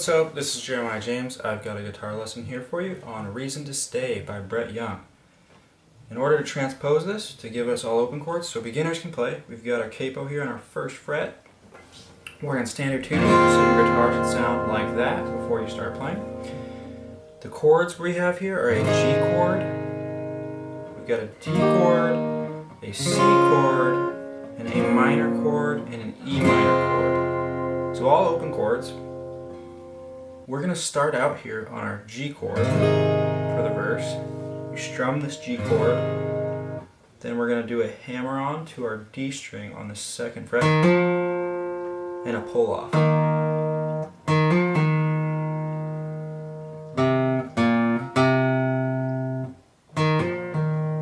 what's up? This is Jeremiah James. I've got a guitar lesson here for you on Reason to Stay by Brett Young. In order to transpose this, to give us all open chords so beginners can play, we've got our capo here on our first fret. We're in standard tuning, so your guitar should sound like that before you start playing. The chords we have here are a G chord, we've got a D chord, a C chord, an A minor chord, and an E minor chord. So all open chords. We're going to start out here on our G chord for the verse. We strum this G chord. Then we're going to do a hammer on to our D string on the second fret and a pull off.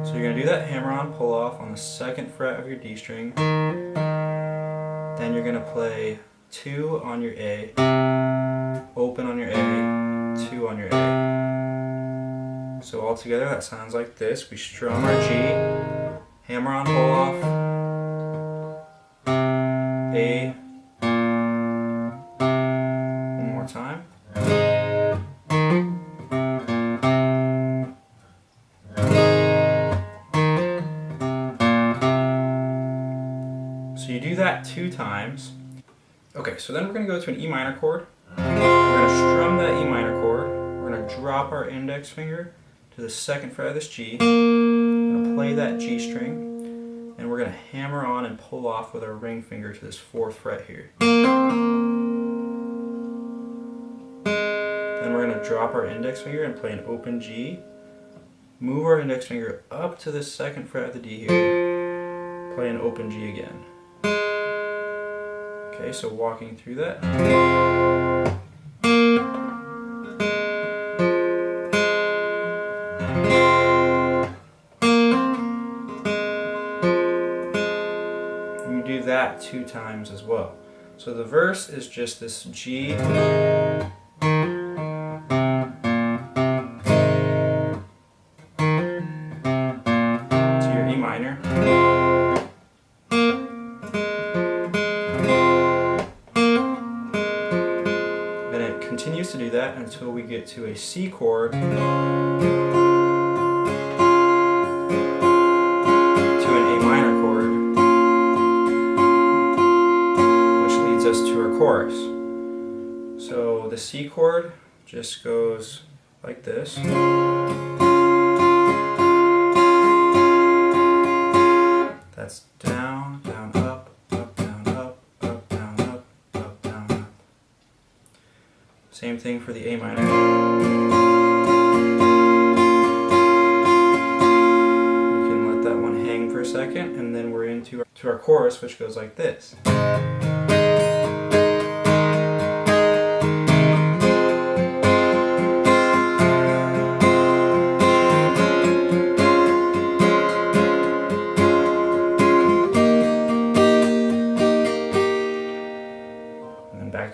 So you're going to do that hammer on pull off on the second fret of your D string. Then you're going to play 2 on your A, open on your A, 2 on your A. So all together that sounds like this. We strum our G, hammer on pull off, A, one more time. So you do that two times. Okay, so then we're going to go to an E minor chord. We're going to strum that E minor chord. We're going to drop our index finger to the second fret of this G. We're going to play that G string. And we're going to hammer on and pull off with our ring finger to this fourth fret here. Then we're going to drop our index finger and play an open G. Move our index finger up to the second fret of the D here. Play an open G again. Okay, so walking through that. Two times as well. So the verse is just this G to your E minor. Then it continues to do that until we get to a C chord chorus. So the C chord just goes like this. That's down, down, up, up, down, up, up, down, up, up, down, up. Same thing for the A minor. You can let that one hang for a second, and then we're into our, to our chorus, which goes like this.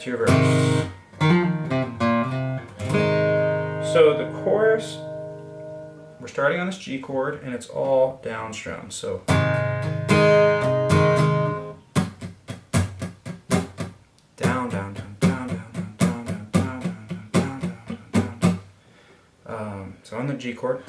Your verse. So the chorus, we're starting on this G chord and it's all down strum. So down, down, down, down, down, down, down, down, down, down, down, down, down, down. Um, so on the G chord.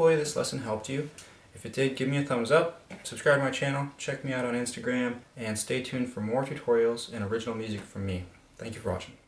Hopefully this lesson helped you. If it did, give me a thumbs up, subscribe to my channel, check me out on Instagram, and stay tuned for more tutorials and original music from me. Thank you for watching.